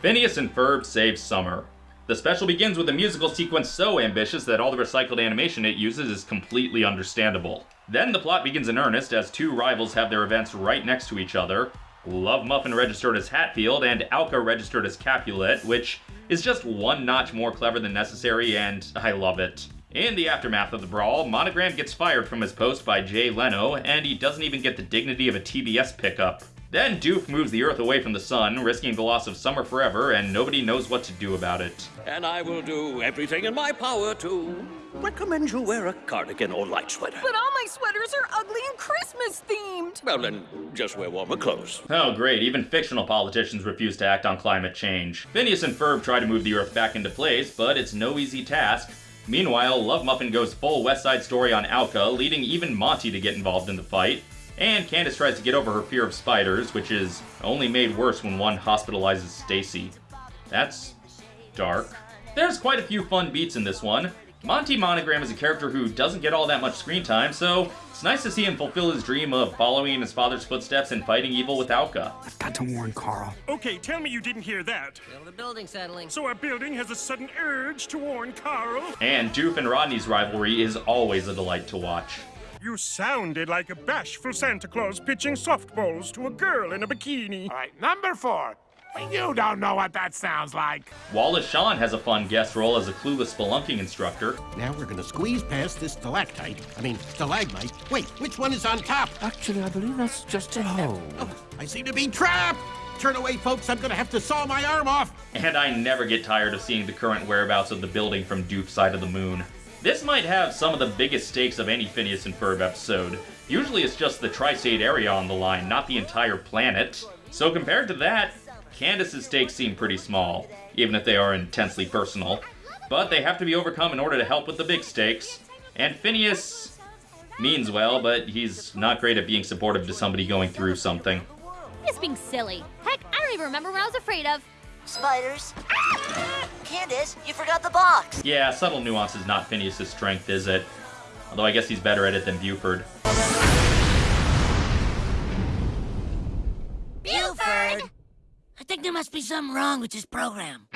Phineas and Ferb save Summer. The special begins with a musical sequence so ambitious that all the recycled animation it uses is completely understandable. Then the plot begins in earnest as two rivals have their events right next to each other. Love Muffin registered as Hatfield and OWCA registered as Capulet, which is just one notch more clever than necessary and I love it. In the aftermath of the brawl, Monogram gets fired from his post by Jay Leno, and he doesn't even get the dignity of a TBS pickup. Then Doof moves the Earth away from the sun, risking the loss of summer forever, and nobody knows what to do about it. And I will do everything in my power to recommend you wear a cardigan or light sweater. But all my sweaters are ugly and Christmas themed. Well, then just wear warmer clothes. Oh, great, even fictional politicians refuse to act on climate change. Phineas and Ferb try to move the Earth back into place, but it's no easy task. Meanwhile, Love Muffin goes full West Side Story on OWCA, leading even Monty to get involved in the fight. And Candace tries to get over her fear of spiders, which is only made worse when one hospitalizes Stacy. That's dark. There's quite a few fun beats in this one. Monty Monogram is a character who doesn't get all that much screen time, so it's nice to see him fulfill his dream of following in his father's footsteps and fighting evil with OWCA. I've got to warn Carl. Okay, tell me you didn't hear that. Feel the building settling. So our building has a sudden urge to warn Carl? And Doof and Rodney's rivalry is always a delight to watch. You sounded like a bashful Santa Claus pitching softballs to a girl in a bikini. All right, number four. You don't know what that sounds like. Wallace Shawn has a fun guest role as a clueless spelunking instructor. Now we're gonna squeeze past this stalactite. I mean, stalagmite. Wait, which one is on top? Actually, I believe that's just a hole. Oh, I seem to be trapped! Turn away, folks. I'm gonna have to saw my arm off. And I never get tired of seeing the current whereabouts of the building from Doof's side of the moon. This might have some of the biggest stakes of any Phineas and Ferb episode. Usually it's just the tri-state area on the line, not the entire planet. So compared to that, Candace's stakes seem pretty small, even if they are intensely personal. But they have to be overcome in order to help with the big stakes. And Phineas means well, but he's not great at being supportive to somebody going through something. Just being silly. Heck, I don't even remember what I was afraid of. Spiders. Ah! Candace, you forgot the box. Yeah, subtle nuance is not Phineas' strength, is it? Although I guess he's better at it than Buford. Buford! I think there must be something wrong with this program.